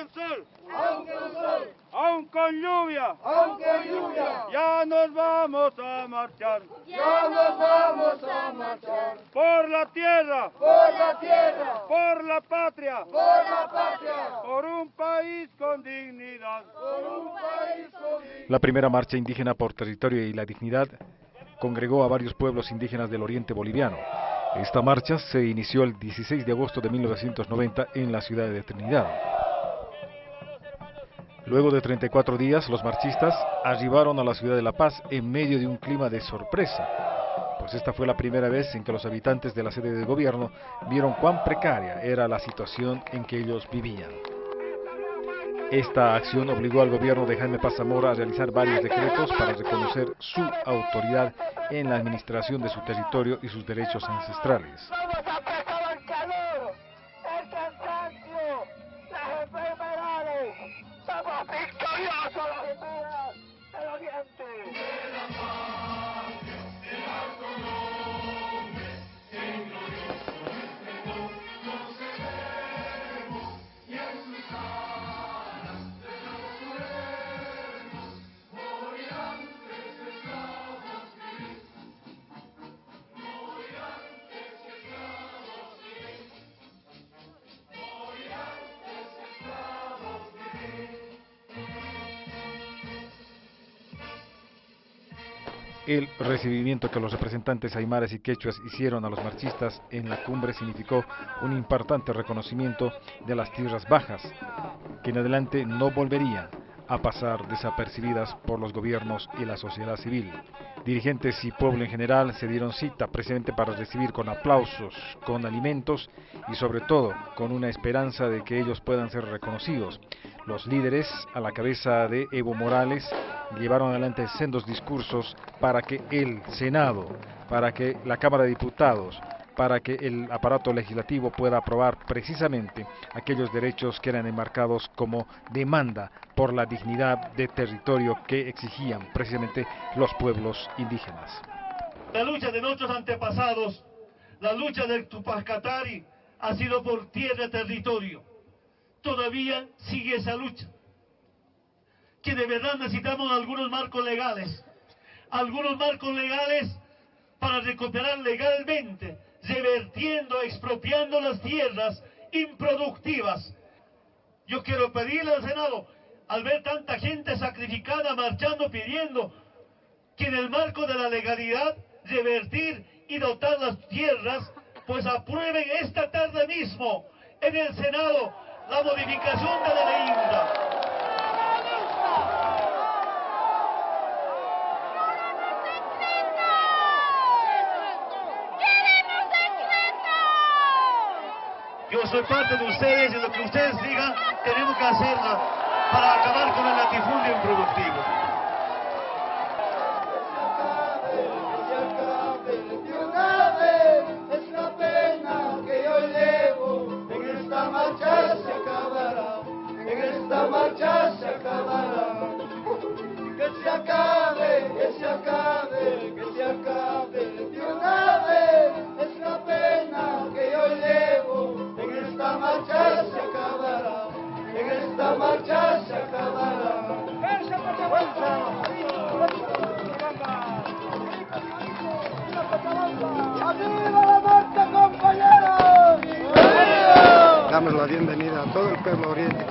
con sol, aunque con sol, con lluvia, aunque lluvia, ya nos vamos a marchar. Ya nos vamos a marchar. Por la tierra, por la tierra, por la patria, por la patria, por un país con dignidad. por un país con La primera marcha indígena por territorio y la dignidad congregó a varios pueblos indígenas del oriente boliviano. Esta marcha se inició el 16 de agosto de 1990 en la ciudad de Trinidad. Luego de 34 días, los marchistas arribaron a la ciudad de La Paz en medio de un clima de sorpresa, pues esta fue la primera vez en que los habitantes de la sede del gobierno vieron cuán precaria era la situación en que ellos vivían. Esta acción obligó al gobierno de Jaime Paz Zamora a realizar varios decretos para reconocer su autoridad en la administración de su territorio y sus derechos ancestrales. Mashallah. El recibimiento que los representantes aymaras y quechuas hicieron a los marchistas en la cumbre significó un importante reconocimiento de las tierras bajas, que en adelante no volverían a pasar desapercibidas por los gobiernos y la sociedad civil. Dirigentes y pueblo en general se dieron cita precisamente para recibir con aplausos, con alimentos y sobre todo con una esperanza de que ellos puedan ser reconocidos. Los líderes, a la cabeza de Evo Morales, llevaron adelante sendos discursos para que el Senado, para que la Cámara de Diputados, para que el aparato legislativo pueda aprobar precisamente aquellos derechos que eran enmarcados como demanda por la dignidad de territorio que exigían precisamente los pueblos indígenas. La lucha de nuestros antepasados, la lucha del Tupacatari, ha sido por tierra y territorio. Todavía sigue esa lucha. Que de verdad necesitamos algunos marcos legales. Algunos marcos legales para recuperar legalmente, expropiando las tierras improductivas. Yo quiero pedirle al Senado, al ver tanta gente sacrificada, marchando, pidiendo que en el marco de la legalidad revertir y dotar las tierras, pues aprueben esta tarde mismo en el Senado la modificación de la Yo soy parte de ustedes y lo que ustedes digan tenemos que hacerla para acabar con el latifundio improductivo. marcha se acabará. Que se acabe, que se acabe, que se acabe marcha se acabará. Damos la bienvenida a todo el pueblo oriente